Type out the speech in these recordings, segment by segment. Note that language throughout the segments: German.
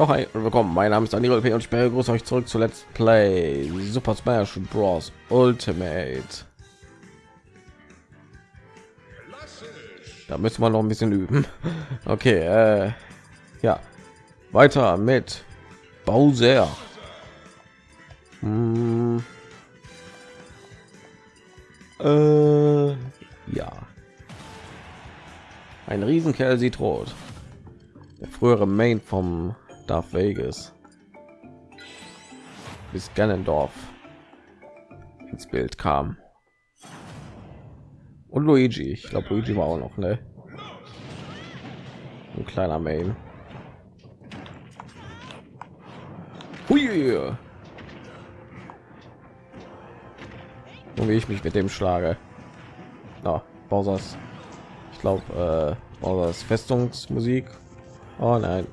Ja, hi und willkommen. Mein Name ist Daniel P. und ich begrüße euch zurück zu Let's Play Super Smash Bros. Ultimate. Da müssen wir noch ein bisschen üben. Okay, äh, ja, weiter mit Bowser. Hm. Äh, ja. Ein Riesenkerl sieht rot. Der frühere Main vom Darth Vegas bis Ganondorf ins Bild kam. Und Luigi, ich glaube Luigi war auch noch, ne? Ein kleiner Main. Und wie ich mich mit dem schlage. Na, Bowser's. Ich glaube, äh, Bowser's Festungsmusik. Oh nein.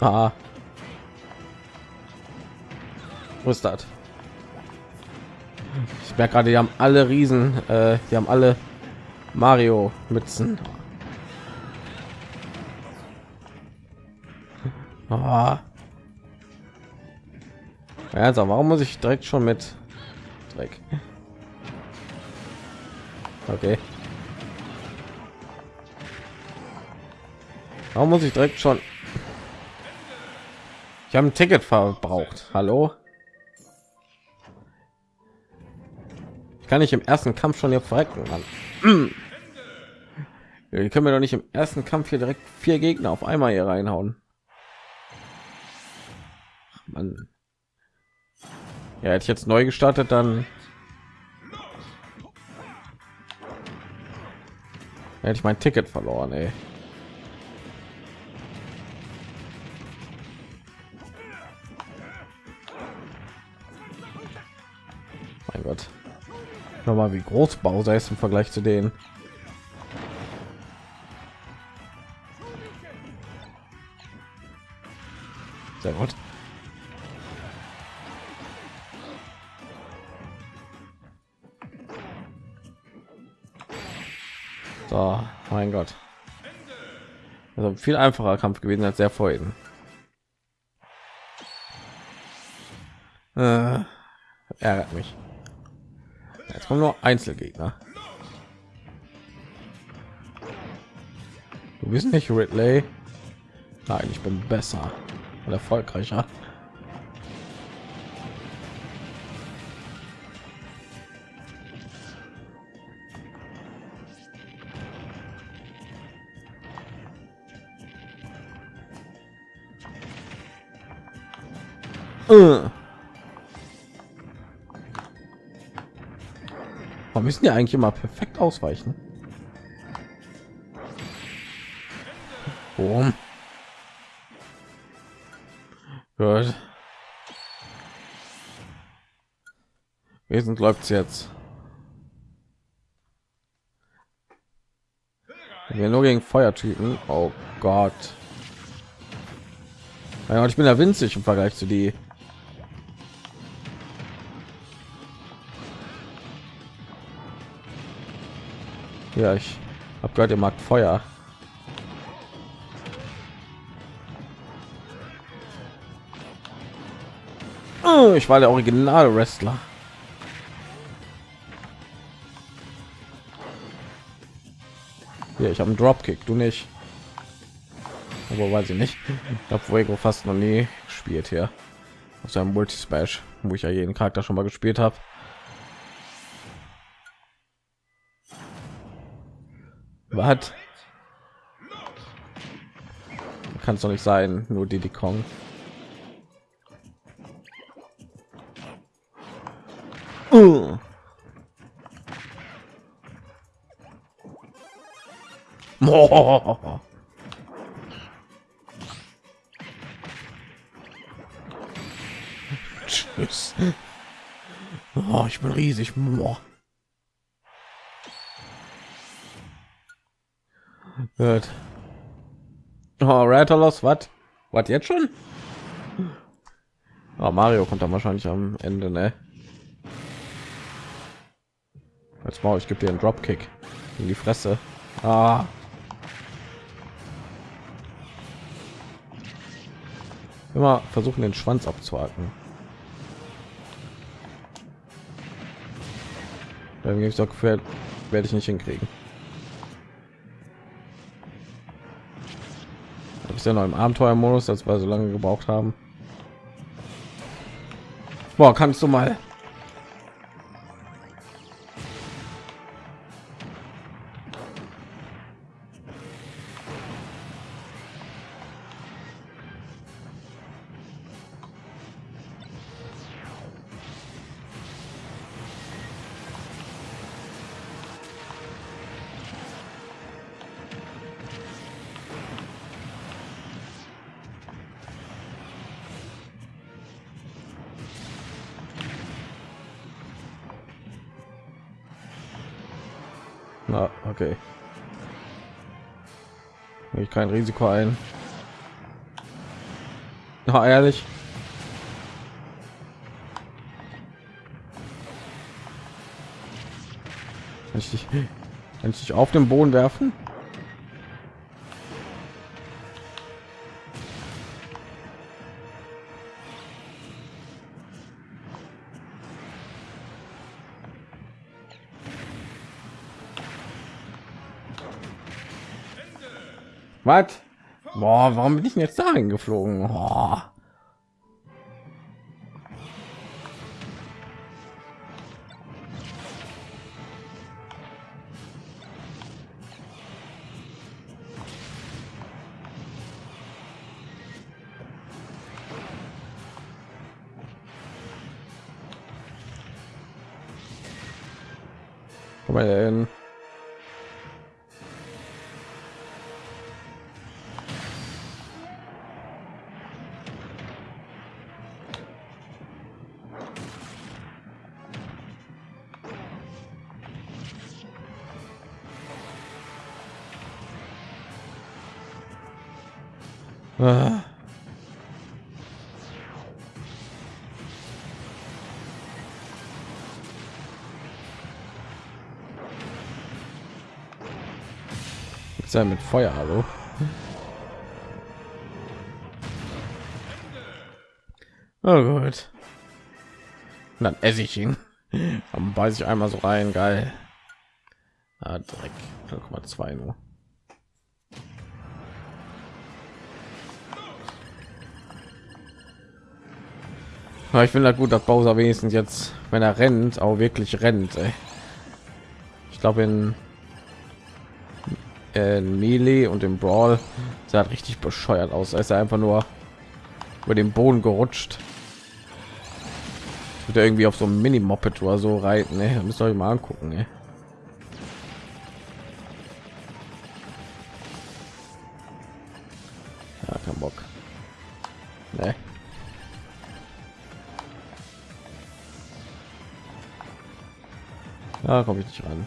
Ah. Wo ist das? Ich merke gerade, die haben alle Riesen, äh, die haben alle Mario Mützen. Ah. Also, warum muss ich direkt schon mit Dreck? Okay. Warum muss ich direkt schon? Ich habe ein Ticket verbraucht. Hallo? Ich kann nicht im ersten Kampf schon hier verrecken, Mann. Wir können wir doch nicht im ersten Kampf hier direkt vier Gegner auf einmal hier reinhauen. Mann. Ja, hätte ich jetzt neu gestartet, dann hätte ich mein Ticket verloren, ey. Gott. Nochmal, wie groß Bowser ist im Vergleich zu denen. Sehr gut. So, mein Gott. Also viel einfacher Kampf gewesen als der vorhin. Äh, ärgert mich. Kommen nur Einzelgegner. Du bist nicht Ridley. Nein, ich bin besser und erfolgreicher. Äh. Warum müssen ja eigentlich immer perfekt ausweichen? Boom. Gut. Wesentlich läuft jetzt. Wir nur gegen Feuertypen. Oh Gott. Ich bin ja winzig im Vergleich zu die. Ja, ich habe gehört, ihr mag Feuer. Oh, ich war der Original Wrestler. Ja, ich habe einen Dropkick, du nicht. Aber weiß ich nicht. Ich habe Fuego fast noch nie gespielt hier. Auf seinem Multi Smash, wo ich ja jeden Charakter schon mal gespielt habe. Was? Kann es doch nicht sein, nur die Kong. Uh. Tschüss. Oh, ich bin riesig. Oh. Gut. Oh, Rattalos, was? Was jetzt schon? Oh, Mario kommt dann wahrscheinlich am Ende, ne? Als Maul, ich gebe dir einen Dropkick. in die Fresse. Ah. Immer versuchen den Schwanz abzuhaken. Dann ich doch werde ich nicht hinkriegen. Ist ja noch im Abenteuermodus, als wir so lange gebraucht haben. Boah, kannst du mal Na, okay. Ich kein Risiko ein. Na, ehrlich. Kann ich dich, kann ich dich auf den Boden werfen? Was? Boah, warum bin ich denn jetzt dahin geflogen? Oh. Komm. Er mit Feuer, hallo? Oh gut. Dann esse ich ihn. Dann beiß ich einmal so rein, geil. Ah, Dreck. 0,2 nur. Aber ich finde gut, dass Bowser wenigstens jetzt, wenn er rennt, auch wirklich rennt. Ey. Ich glaube in, in Melee und im Brawl sah richtig bescheuert aus. Er ist einfach nur über den Boden gerutscht. Wird irgendwie auf so einem Mini Moped oder so reiten. Ey. Müsst ihr euch mal angucken. Nee. Da komme ich nicht ran.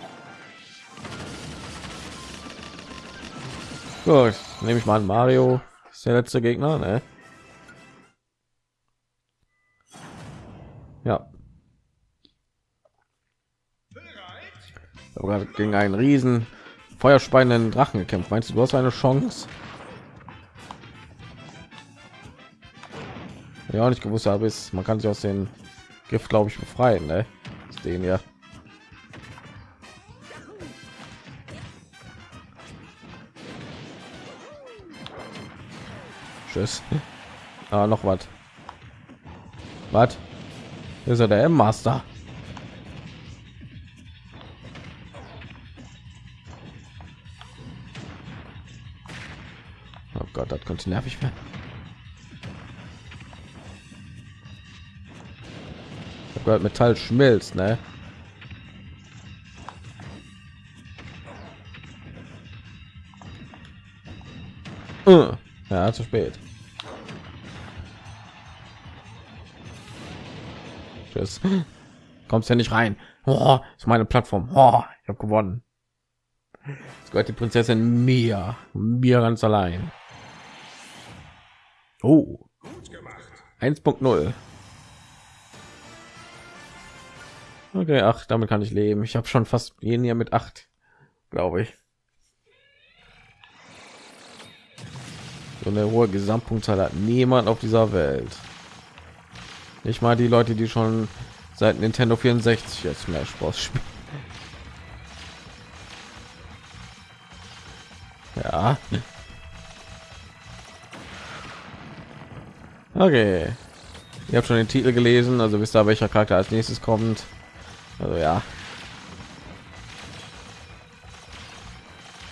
Gut, nehme ich mal an Mario. Ist der letzte Gegner, ne? Ja. Aber gegen einen riesen feuerspeienden Drachen gekämpft. Meinst du, du hast eine Chance? Ja, nicht gewusst habe, ist man kann sich aus den Gift, glaube ich, befreien. Ne? Den ja. Tschüss. Ah, noch was. Was? Ist er der M-Master? Oh Gott, das könnte nervig werden. Ich habe gehört, Metall schmilzt, ne? Ja, zu spät. Tschüss. Kommst ja nicht rein. Oh, ist meine Plattform. Oh, ich habe gewonnen. Jetzt gehört die Prinzessin mir, mir ganz allein. Oh, 1.0. Okay, ach, damit kann ich leben. Ich habe schon fast jeden hier mit acht glaube ich. So eine hohe Gesamtpunktzahl hat niemand auf dieser Welt. Nicht mal die Leute, die schon seit Nintendo 64 jetzt Smash Bros. spielen. Ja. Okay. Ihr habt schon den Titel gelesen, also wisst ihr, welcher Charakter als nächstes kommt. Also ja.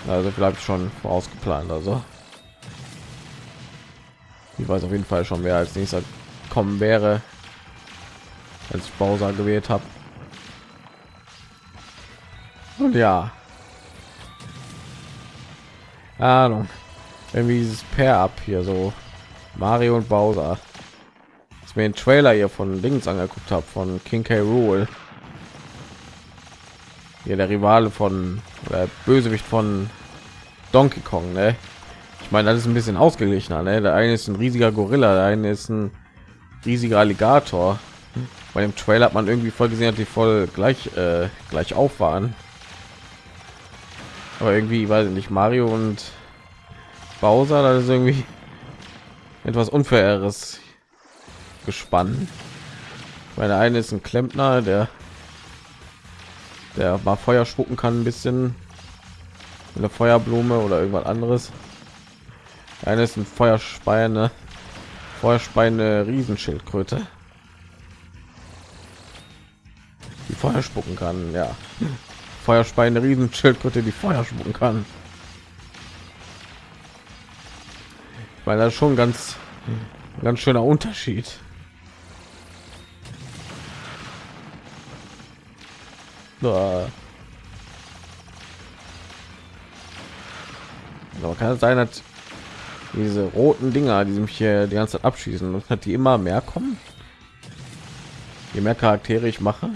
Also vielleicht schon vorausgeplant, also. Ich weiß auf jeden Fall schon, wer als nächster kommen wäre, als ich Bowser gewählt habe. Und ja, Ahnung, irgendwie dieses Pair ab hier so Mario und Bowser. Ich mir den Trailer hier von Dings angeguckt habe von King K. Rule. Hier der Rivale von oder Bösewicht von Donkey Kong, ne? Ich meine, das ist ein bisschen ausgeglichener, ne? Der eine ist ein riesiger Gorilla, der eine ist ein riesiger Alligator. Bei dem Trailer hat man irgendwie voll gesehen, dass die voll gleich äh, gleich auf waren. Aber irgendwie weiß ich nicht Mario und Bowser, das ist irgendwie etwas unfaires gespannt. Weil der eine ist ein Klempner, der der mal Feuer spucken kann, ein bisschen eine Feuerblume oder irgendwas anderes. Eine ist ein Feuerspeine, Feuerspeine Riesenschildkröte, die Feuer spucken kann. Ja, Feuerspeine Riesenschildkröte, die Feuer spucken kann. Weil das schon ganz ganz schöner Unterschied. Aber kann es sein, dass diese roten Dinger, die mich hier die ganze Zeit abschießen, und hat die immer mehr kommen? Je mehr Charaktere ich mache.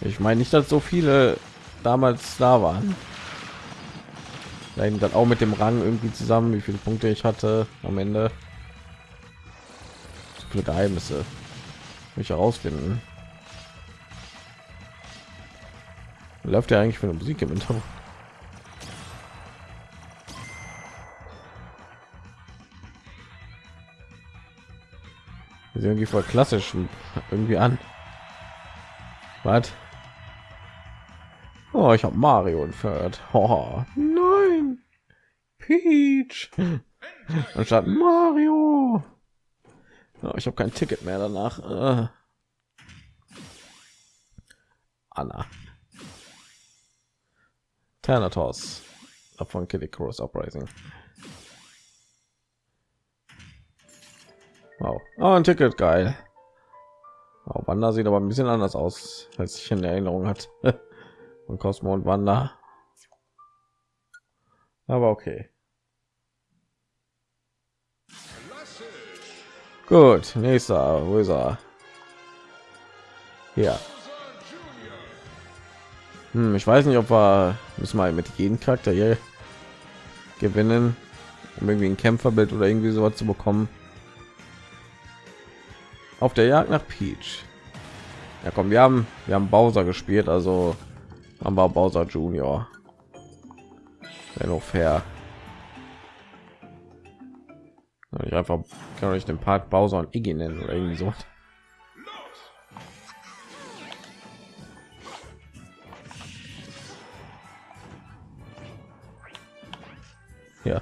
Ich meine nicht, dass so viele damals da waren. Da dann auch mit dem Rang irgendwie zusammen, wie viele Punkte ich hatte am Ende. So viele Geheimnisse. Mich herausfinden. Läuft ja eigentlich für eine Musik im Hintergrund. Irgendwie voll klassisch irgendwie an. Was? Oh, ich habe Mario entfernt. Oh, nein. Peach. Anstatt Mario. Oh, ich habe kein Ticket mehr danach. Uh. Anna. Thanatos. Von Kitty Cross Uprising. Wow. Oh, ein Ticket, geil. Oh, Wanda sieht aber ein bisschen anders aus, als ich in Erinnerung hat. und Cosmo und Wanda. Aber okay. Gut, nächster, wo ist er? Ja. Hm, ich weiß nicht, ob wir müssen mal mit jedem Charakter hier gewinnen, um irgendwie ein Kämpferbild oder irgendwie sowas zu bekommen. Auf der Jagd nach Peach. Ja, komm, wir haben wir haben Bowser gespielt, also haben wir Bowser Junior. Wäre noch fair. Ich einfach kann ich den Part Bowser und Iggy nennen oder irgendwie so. Ja.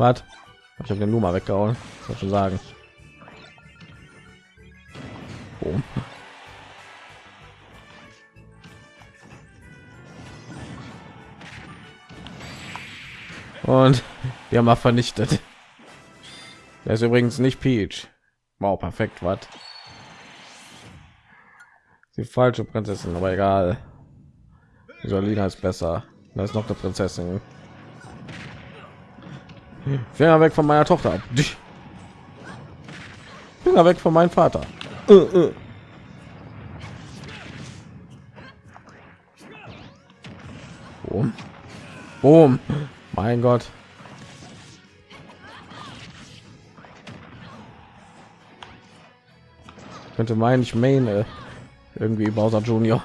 Was? Ich habe den Luma weggehauen. Soll schon sagen. Boom. Und wir haben mal vernichtet. Er ist übrigens nicht Peach. Wow, perfekt, was? Die falsche Prinzessin, aber egal. Solina ist besser. Da ist noch eine Prinzessin. Finger weg von meiner Tochter. Finger weg von meinem Vater. Uh, uh. Boom. Boom. Mein Gott. Könnte meinen, ich meine Irgendwie Bowser Junior.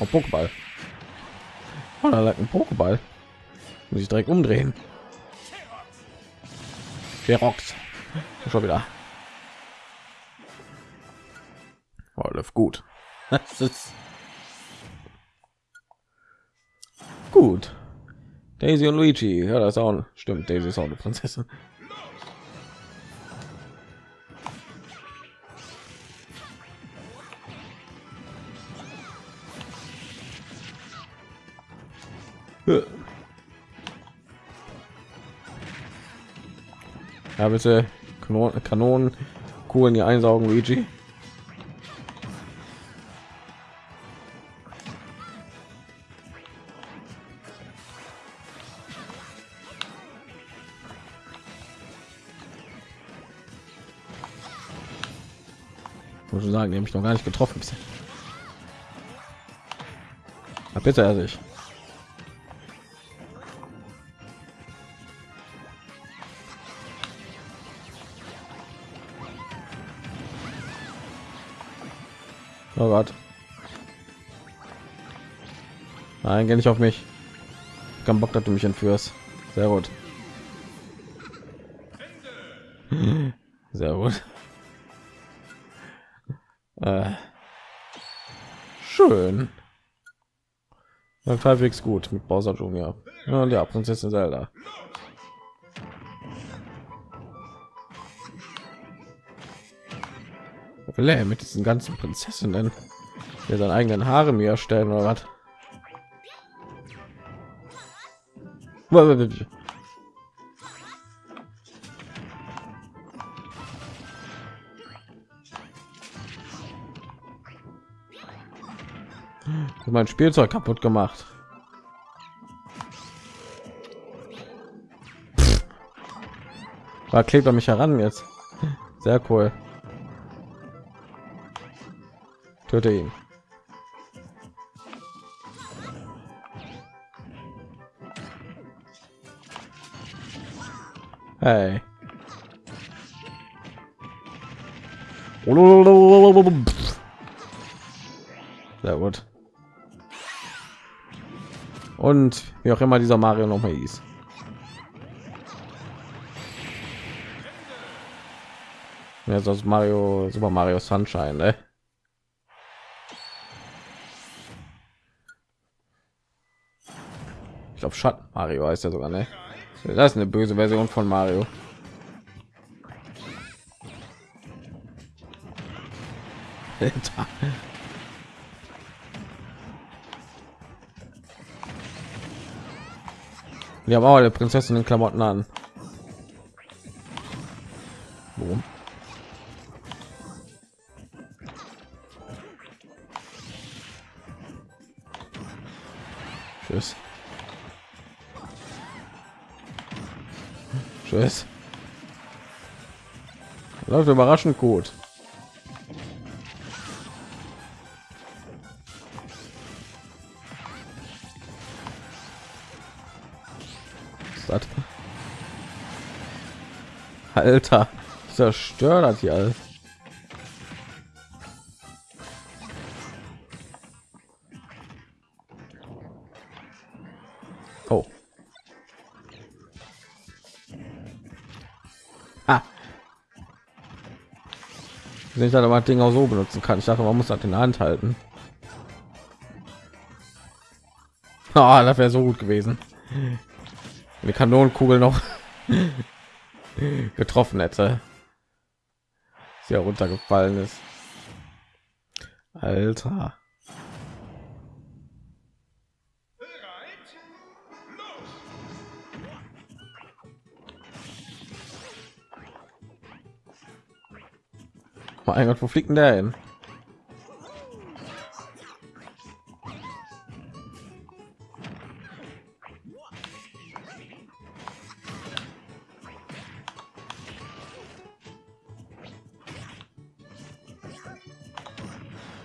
Oh, Pokéball. Oh, da lag ein Pokéball. Muss ich direkt umdrehen. Ferox. Schon wieder. Oh, läuft gut. Das ist gut. Daisy und Luigi. Ja, das auch stimmt. Daisy ist auch eine Prinzessin. Ja, bitte Kanon Kanonen, Kugeln hier einsaugen, Luigi. Muss sagen, die habe ich noch gar nicht getroffen. Bitte er sich. Oh Gott. Nein, geh nicht auf mich. Ich kann Bock, dass du mich entführst. Sehr gut. Sehr gut. Äh. Schön. Läuft halbwegs gut mit Bowser. Ja, und ja, Prinzessin Zelda. Er mit diesen ganzen Prinzessinnen der seinen eigenen Haare mir erstellen oder was? mein Spielzeug kaputt gemacht. Da klebt er mich heran jetzt. Sehr cool. Töte ihn. Hey. Sehr gut. Und wie auch immer dieser Mario noch mal hieß. Ja, sonst Mario, Super Mario Sunshine, ne? Glaube Schatten Mario heißt er sogar, ne? Das ist eine böse Version von Mario. Wir haben auch eine Prinzessin in Klamotten an. Läuft überraschend gut. Alter, zerstört hat hier alles. Nicht aber Ding auch so benutzen kann. Ich dachte, man muss das in Hand halten. Oh, das wäre so gut gewesen. Die Kanonenkugel noch getroffen hätte. Sehr runtergefallen ist. Alter. Mein Gott, wo fliegt denn der hin?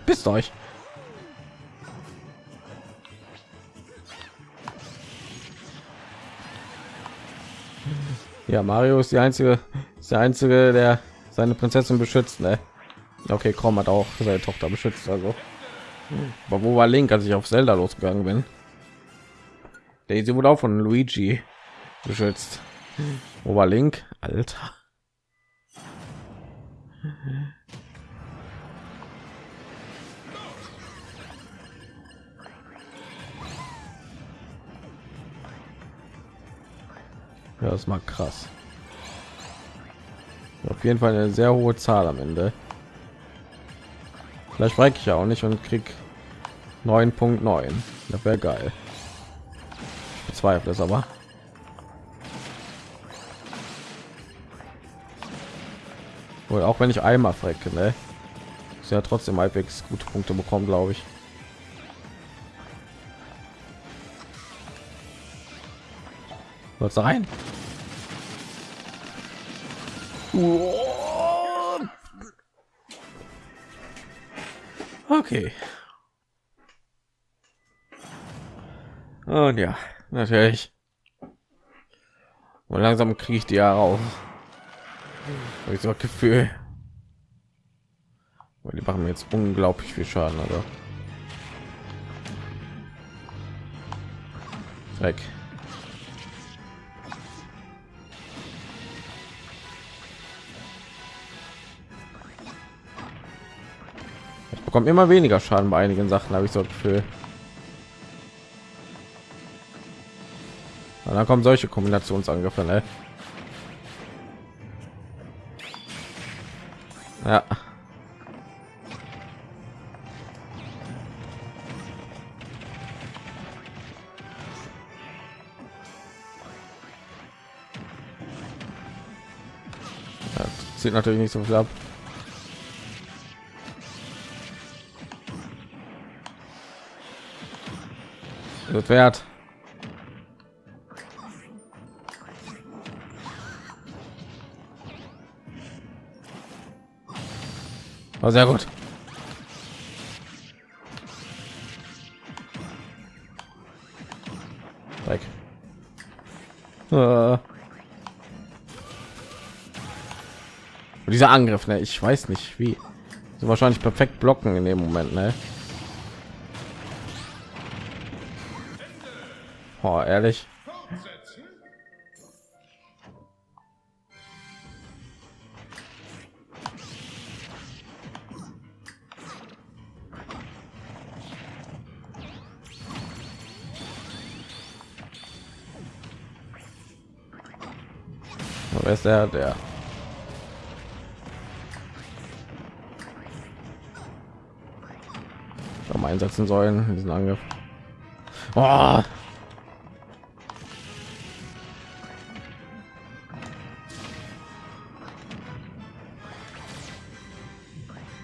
Bist euch. Ja, Mario ist die einzige, ist der einzige, der seine Prinzessin beschützt, ne? Okay, komm hat auch seine Tochter beschützt, also. Aber wo war Link, als ich auf Zelda losgegangen bin? Daisy wurde auch von Luigi beschützt. Wo war Link? Alter. Ja, das mal krass. Auf jeden Fall eine sehr hohe Zahl am Ende. Vielleicht spreche ich ja auch nicht und krieg 9.9. Das wäre geil. Bezweifle es aber. Wohl auch wenn ich einmal frecke, ne? Ist ja trotzdem halbwegs gute Punkte bekommen, glaube ich. Was rein? Okay. Und ja, natürlich. Und langsam kriege ich die ja raus. Habe ich so ein Gefühl. Weil die machen mir jetzt unglaublich viel Schaden, aber. Weg. Ich bekomme immer weniger Schaden bei einigen Sachen, habe ich so Gefühl. Und dann kommen solche Kombinationsangriffe, ne? Ja. Das sieht natürlich nicht so viel ab. Das wert. Oh, sehr gut. Weg. Äh. dieser Angriff, ne? Ich weiß nicht wie. So wahrscheinlich perfekt blocken in dem Moment, ne? Oh, ehrlich. Wer ist der? Der. Einsetzen sollen, diesen Angriff. Oh.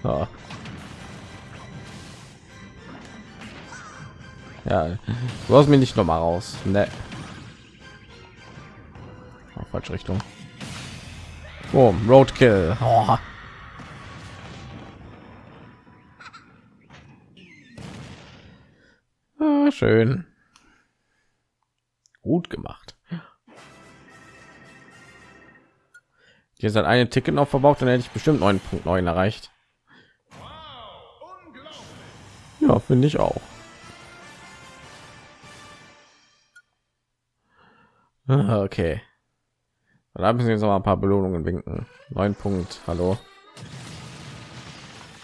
Oh. Ja, du hast mich nicht noch mal raus. Ne. Falsche Richtung. Oh, Roadkill. Oh. Ah, schön. Gut gemacht. Hier ist eine Ticket noch verbraucht, dann hätte ich bestimmt 9.9 erreicht. Ja, finde ich auch. Ah, okay. Da müssen wir jetzt noch ein paar Belohnungen winken. 9 Punkt, hallo.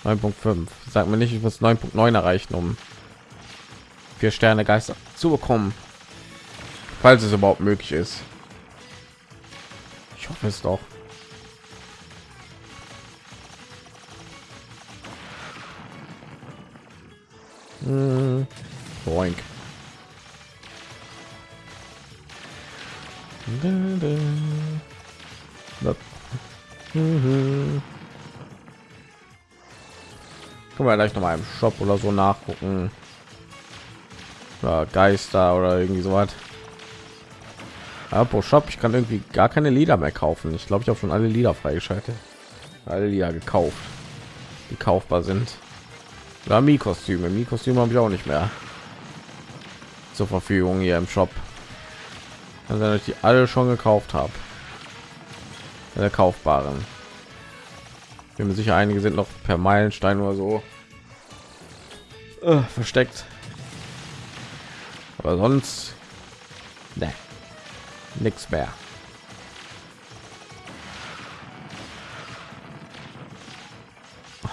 9.5. Sag mir nicht, ich muss 9.9 erreichen, um vier Sterne Geister zu bekommen, falls es überhaupt möglich ist. Ich hoffe es doch. Boink. Können wir gleich noch mal im Shop oder so nachgucken. Ja, Geister oder irgendwie so was. Apropos Shop, ich kann irgendwie gar keine Lieder mehr kaufen. Ich glaube, ich habe schon alle Lieder freigeschaltet. Alle Lieder gekauft, die kaufbar sind. Oder Mi-Kostüme. Mi-Kostüme habe ich auch nicht mehr zur Verfügung hier im Shop. Also ich die alle schon gekauft habe. Der kaufbaren. bin mir sicher einige sind noch per meilenstein oder so äh, versteckt aber sonst ne, nichts mehr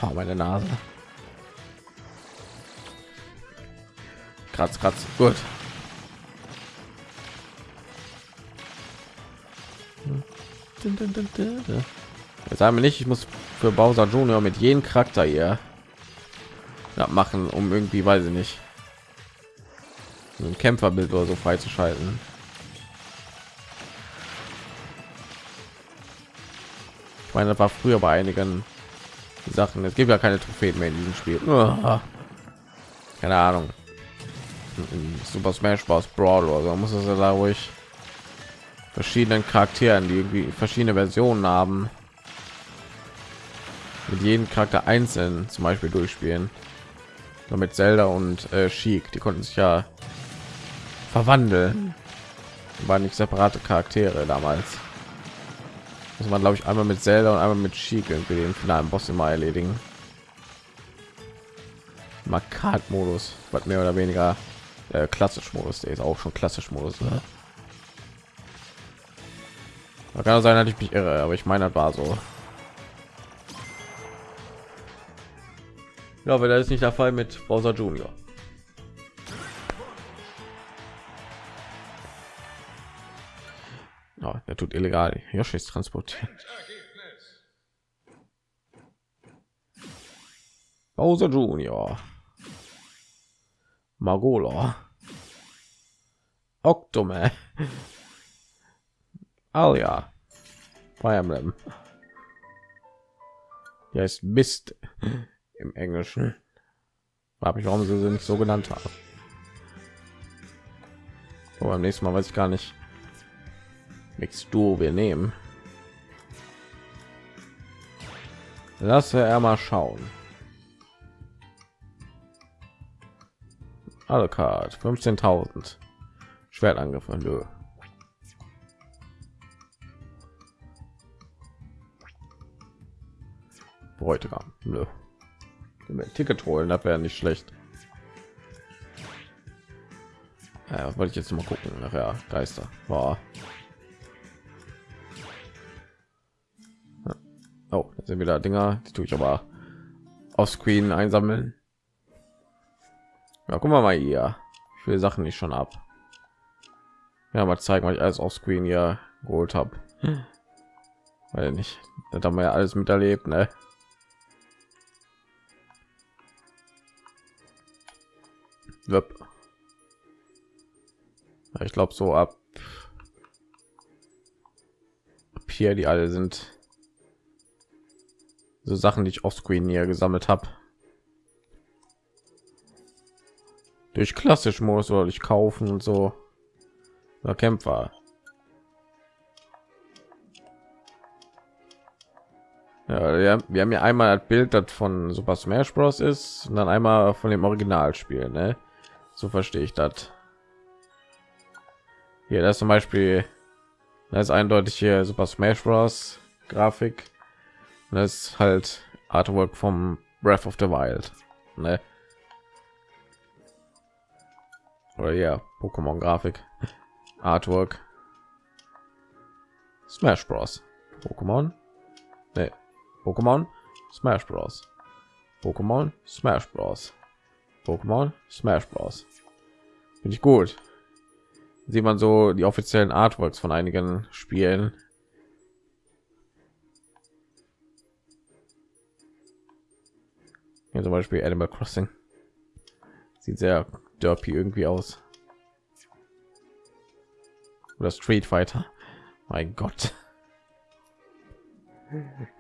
oh, meine nase kratz kratz gut Jetzt sagen wir nicht, ich muss für Bowser Junior mit jedem Charakter hier machen, um irgendwie, weiß ich nicht, ein Kämpferbild oder so freizuschalten. Ich meine, das war früher bei einigen Sachen. Es gibt ja keine Trophäen mehr in diesem Spiel. Keine Ahnung. Super Smash Bros. Brawl oder so muss es ja da ruhig verschiedenen Charakteren, die irgendwie verschiedene Versionen haben, mit jedem Charakter einzeln zum Beispiel durchspielen. Nur mit Zelda und äh, die konnten sich ja verwandeln. Waren nicht separate Charaktere damals. Muss man glaube ich einmal mit Zelda und einmal mit Sheik irgendwie den finalen Boss immer erledigen. Markat-Modus, was mehr oder weniger äh, klassisch Modus, der ist auch schon klassisch Modus. Ne? kann sein, dass ich mich irre, aber ich meine, das war so. Ja, aber das ist nicht der Fall mit Bowser Junior. Ja, der tut illegal Yoshis transportieren. Bowser Junior. Magola. Octoman. Alia. Fire Emblem. Ja, ist Mist im Englischen. Habe ich, warum sie sie nicht so genannt haben. Oh, beim nächsten Mal weiß ich gar nicht. Mix du wir nehmen. Lasse er mal schauen. Alle Card 15.000 Schwertangriff. Nö. Bräutigam. Nö. Ticket holen, das wäre nicht schlecht. Ja, wollte ich jetzt mal gucken. Nachher Geister. War. Oh, sind wieder Dinger, die tue ich aber auf Screen einsammeln. Ja, gucken wir mal hier. Ich will Sachen nicht schon ab. Ja, mal zeigen, was ich alles auf Screen hier geholt habe. Weil nicht, das haben wir ja alles miterlebt, ne? Ich glaube so ab, ab hier die alle sind so Sachen, die ich auf Screen hier gesammelt habe. Durch klassisch Modus oder ich kaufen und so. Oder Kämpfer. Ja, wir haben ja einmal das Bild, das von Super Smash Bros. ist, und dann einmal von dem Originalspiel, ne? So verstehe ich das. Hier, das zum Beispiel, das ist eindeutig hier Super Smash Bros. Grafik. Das ist halt Artwork vom Breath of the Wild. Ne? Oder ja, Pokémon Grafik. Artwork. Smash Bros. Pokémon. Ne, Pokémon Smash Bros. Pokémon Smash Bros. Pokémon Smash Bros. Finde ich gut. Sieht man so die offiziellen Artworks von einigen Spielen. Hier zum Beispiel Animal Crossing. Sieht sehr derpy irgendwie aus. Oder Street Fighter. Mein Gott.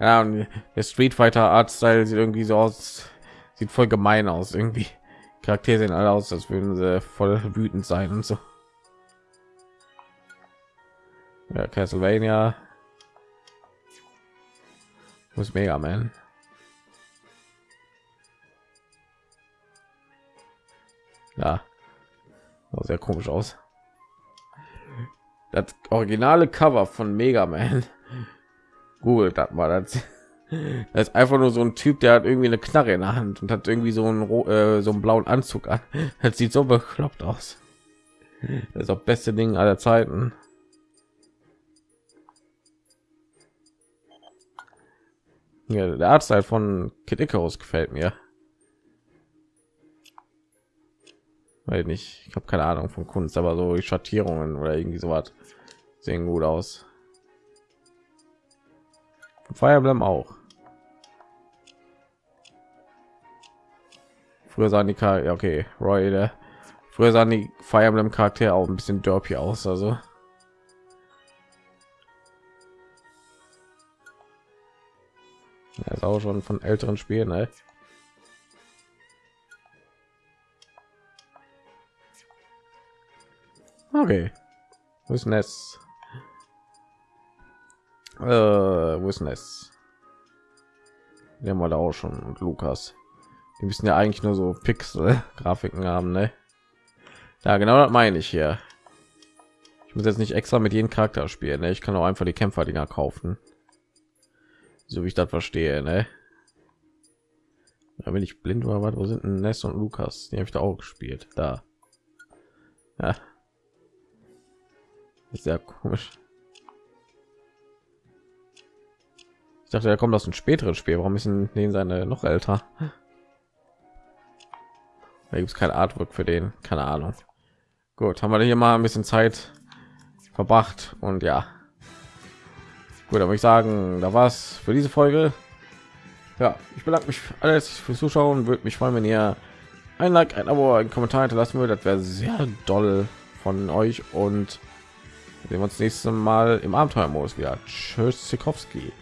Ja, und der Street Fighter Art Style sieht irgendwie so aus, sieht voll gemein aus irgendwie. Charaktere sehen alle aus, als würden sie voll wütend sein und so. Ja, Castlevania. Muss Mega Man. Ja, sehr komisch aus. Das originale Cover von Mega Man. Google das mal, das Das ist einfach nur so ein Typ, der hat irgendwie eine Knarre in der Hand und hat irgendwie so einen, äh, so einen blauen Anzug an. Das sieht so bekloppt aus. Das ist auch beste Ding aller Zeiten. Ja, der Arzt halt von Kid Icarus gefällt mir. Weil nicht, ich habe keine Ahnung von Kunst, aber so Schattierungen oder irgendwie so was sehen gut aus. Fire Emblem auch. Früher sahen die Charaktere, okay, Roy, der früher sahen die Fire Emblem Charaktere auch ein bisschen derpy aus, also. Ja, ist auch schon von älteren Spielen, ne? Okay. Wo ist Ness? Äh, wo ist Ness? Wir haben da auch schon und Lukas. Die müssen ja eigentlich nur so Pixel Grafiken haben, ne? Ja, genau das meine ich hier. Ich muss jetzt nicht extra mit jedem Charakter spielen, ne? Ich kann auch einfach die Kämpfer-Dinger kaufen. So wie ich das verstehe, ne? Da bin ich blind oder was? Wo sind denn Ness und Lukas? Die habe ich da auch gespielt. Da. Ja. Sehr komisch. Ich dachte, er kommt aus einem späteren Spiel. Warum ist denn den seine noch älter? Da gibt es kein Artwork für den. Keine Ahnung. Gut, haben wir hier mal ein bisschen Zeit verbracht und ja. Gut, aber ich sagen, da war es für diese Folge. Ja, ich bedanke mich alles fürs Zuschauen. Würde mich freuen, wenn ihr ein Like, ein Abo, ein Kommentar hinterlassen würdet. Das wäre sehr doll von euch und sehen wir uns nächstes Mal im Abenteuermodus wieder. Tschüss, Sikowski.